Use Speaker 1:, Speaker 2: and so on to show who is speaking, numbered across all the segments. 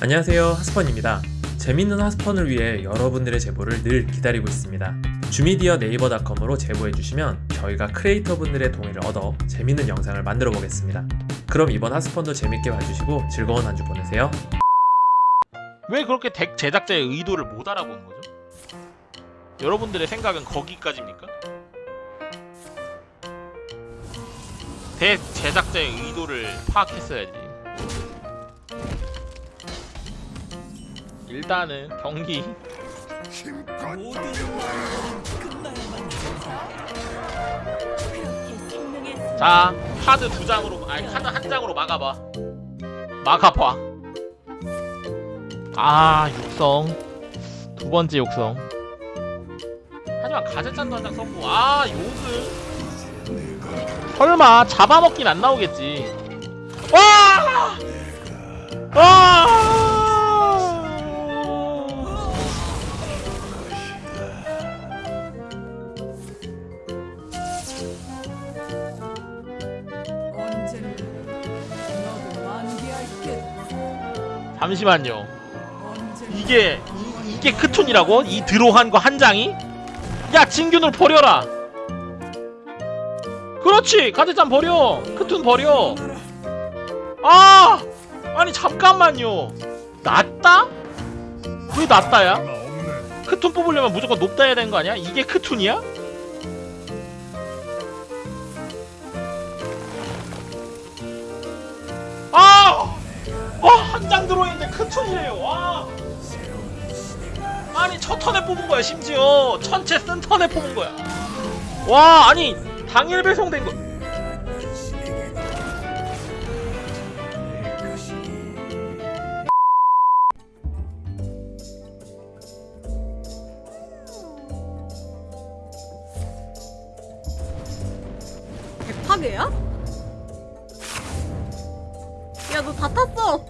Speaker 1: 안녕하세요 하스펀입니다 재밌는 하스펀을 위해 여러분들의 제보를 늘 기다리고 있습니다 주미디어 네이버닷컴으로 제보해주시면 저희가 크리에이터 분들의 동의를 얻어 재밌는 영상을 만들어 보겠습니다 그럼 이번 하스펀도 재밌게 봐주시고 즐거운 한 주 보내세요
Speaker 2: 왜 그렇게 덱 제작자의 의도를 못 알아보는 거죠? 여러분들의 생각은 거기까지입니까? 덱 제작자의 의도를 파악했어야지. 일단은 경기. 자 카드 두 장으로 아니 카드 한 장으로 막아봐. 막아봐. 아 육성. 두 번째 육성. 하지만 가재찬도 한 장 썼고 아 요즘. 설마 잡아먹긴 안 나오겠지. 와! 와! 잠시만요 이게 이, 이게 크톤이라고? 이 드로한 거 한 장이? 야 진균을 버려라 그렇지 가재찬 버려 크톤 버려 아 아니 잠깐만요 낮다? 왜 낮다야? 크톤 뽑으려면 무조건 높다 해야 되는 거 아니야? 이게 크톤이야? 와, 한 장 들어있는데 크톤이래요. 와. 아니, 첫 턴에 뽑은 거야, 심지어. 천체 쓴 턴에 뽑은 거야. 와, 아니, 당일 배송된 거.
Speaker 3: 대파괴야? 야 너 다 탔어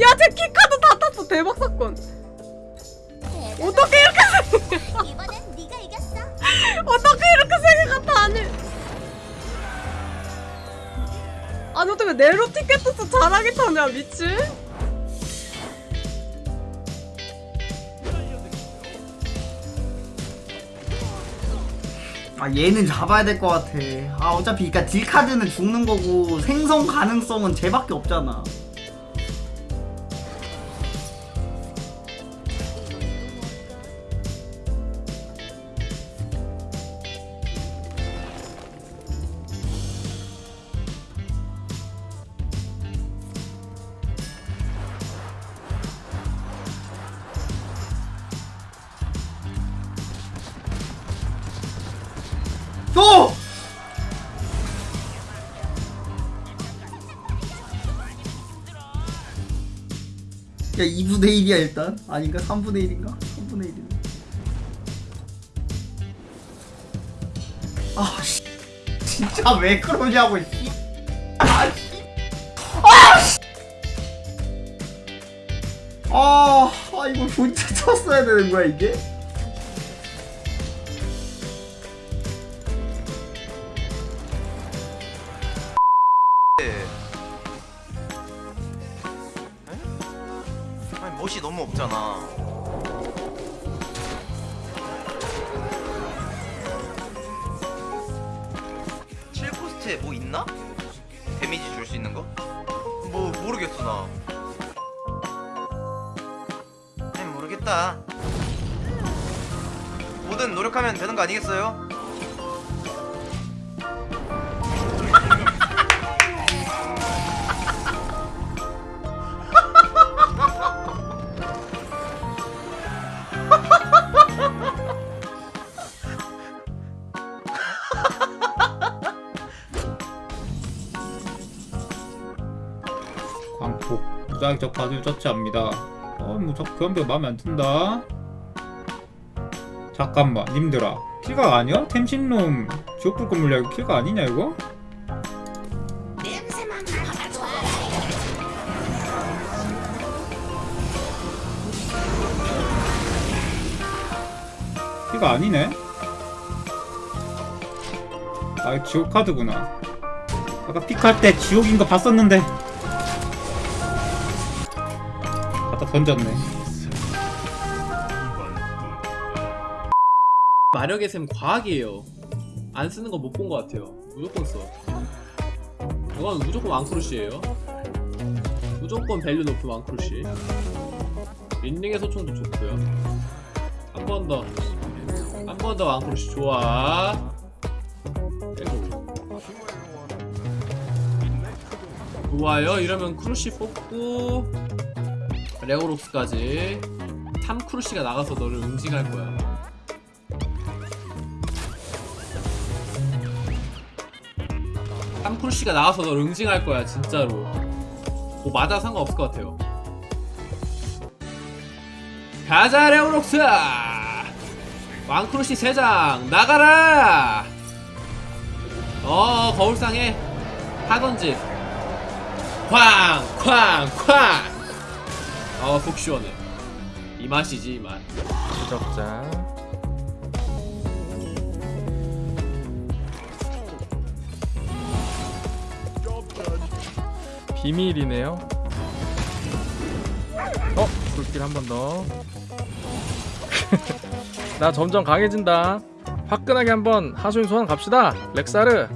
Speaker 3: 야 제 키카드 다 탔어. 대박 사건. 어떻게 이렇게 세
Speaker 4: 이번엔 네가 이겼어.
Speaker 3: 어떻게 이렇게 세게 갔다 아니 아니 어떻게 네로 티켓도 잘하게 타냐 미친?
Speaker 5: 아 얘는 잡아야 될 것 같아. 아 어차피 그니까 딜카드는 죽는 거고 생성 가능성은 쟤밖에 없잖아 야 2분의 1이야 일단 아닌가? 3분의 1인가? 3분의 1이네 아 씨. 진짜 왜 그러냐고 씨. 아 씨. 아 씨. 아, 아 이거 혼자 쳤어야 되는 거야 이게?
Speaker 6: 칠코스트에 뭐 있나? 데미지 줄 수 있는 거? 뭐 모르겠어 나 모르겠다 뭐든 노력하면 되는 거 아니겠어요?
Speaker 7: 광폭 무작위적 바둑 처치합니다. 어뭐 자꾸 교환별 마음에 안 든다. 잠깐만 님들아. 킬각 아니야? 템신놈. 지옥불꽃 물약 이거 킬각 아니냐 이거? 킬각 아니네? 아 지옥 카드구나. 아까 pick할 때 지옥인 거 봤었는데
Speaker 8: 던졌네
Speaker 4: 마력의 샘 과학이에요. 안 쓰는 거 못 본 것 같아요. 무조건 써. 이건 무조건 왕크루시예요. 무조건 value 높은 왕크루시. 린링의 소총도 좋고요. 한 번 더. 한 번 더 왕크루시 좋아. 빼고. 좋아요. 이러면 크루시 뽑고 레오록스까지. 3 크루시가 나가서 너를 응징할 거야. 탐크루시가 나와서 너 응징할 거야 진짜로. 뭐 맞아 상관없을 것 같아요. 가자 레오록스! 왕크루시 3장 나가라! 어 거울상에 하던지. 쾅쾅쾅 어속 시원해. 이 맛이지 이맛.
Speaker 9: 추적자. 비밀이네요. 어? 불길 한 번 더. 나 점점 강해진다. 화끈하게 한번 하수인 소환 갑시다. 렉사르.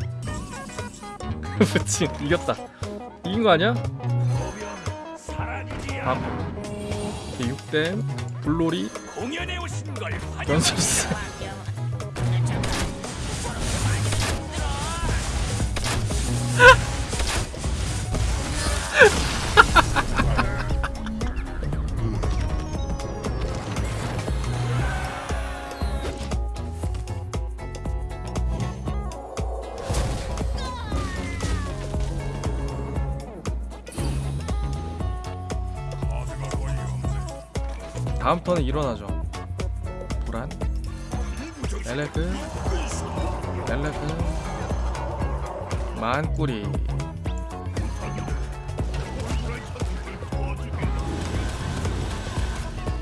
Speaker 9: 그치 이겼다. 이긴 거 아니야? 밥. 6 댐 블로리 연습스 다음 턴에 일어나죠. 도란. 멜레그 멜레그 만꾸리.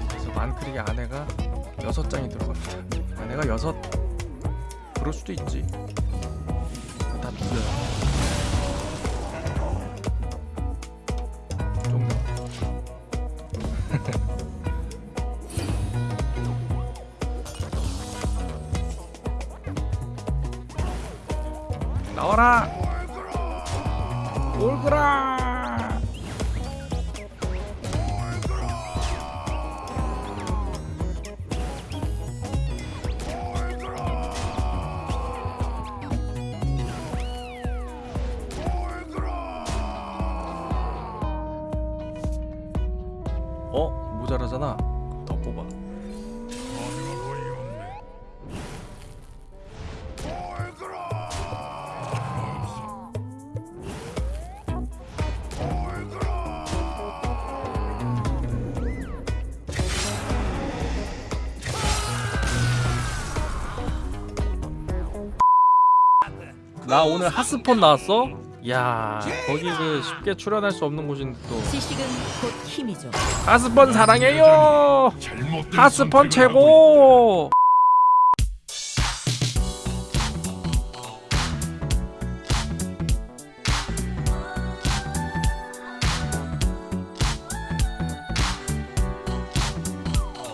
Speaker 9: 그래서 만꾸리의 아내가 여섯 장이 들어갑니다. 아내가 여섯. 그럴 수도 있지 나와라. 올그라. 어? 모자라잖아. 더 뽑아 나 오늘 핫스폰 나왔어? 야 거기 그 쉽게 출연할 수 없는 곳인데 또.
Speaker 10: 지식은 곧 힘이죠.
Speaker 9: 핫스폰 사랑해요! 핫스폰 최고